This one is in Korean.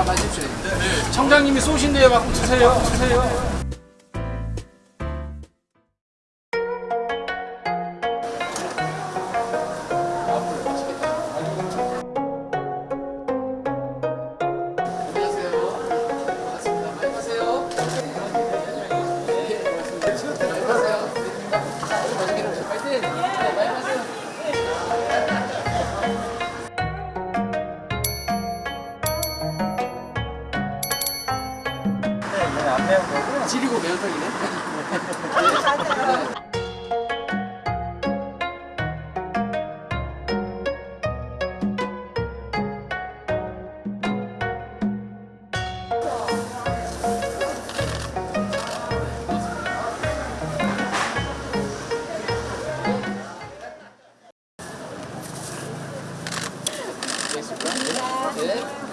마, 마십시오. 청장님이 쏘신대요. 갖고 드세요. 드세요. 매운 거고요. 지리고 매운탕이네. 네.